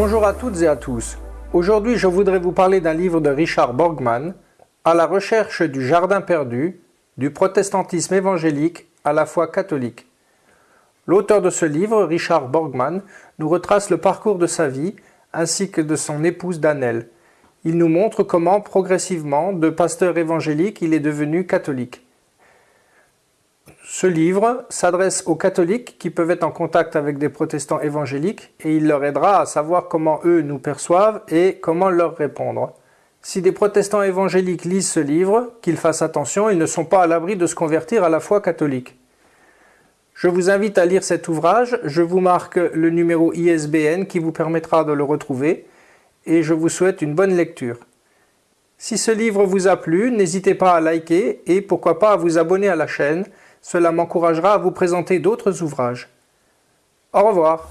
Bonjour à toutes et à tous. Aujourd'hui, je voudrais vous parler d'un livre de Richard Borgman, À la recherche du jardin perdu, du protestantisme évangélique à la foi catholique. L'auteur de ce livre, Richard Borgman, nous retrace le parcours de sa vie ainsi que de son épouse Danelle. Il nous montre comment, progressivement, de pasteur évangélique, il est devenu catholique. Ce livre s'adresse aux catholiques qui peuvent être en contact avec des protestants évangéliques et il leur aidera à savoir comment eux nous perçoivent et comment leur répondre. Si des protestants évangéliques lisent ce livre, qu'ils fassent attention, ils ne sont pas à l'abri de se convertir à la foi catholique. Je vous invite à lire cet ouvrage, je vous marque le numéro ISBN qui vous permettra de le retrouver et je vous souhaite une bonne lecture. Si ce livre vous a plu, n'hésitez pas à liker et pourquoi pas à vous abonner à la chaîne, cela m'encouragera à vous présenter d'autres ouvrages. Au revoir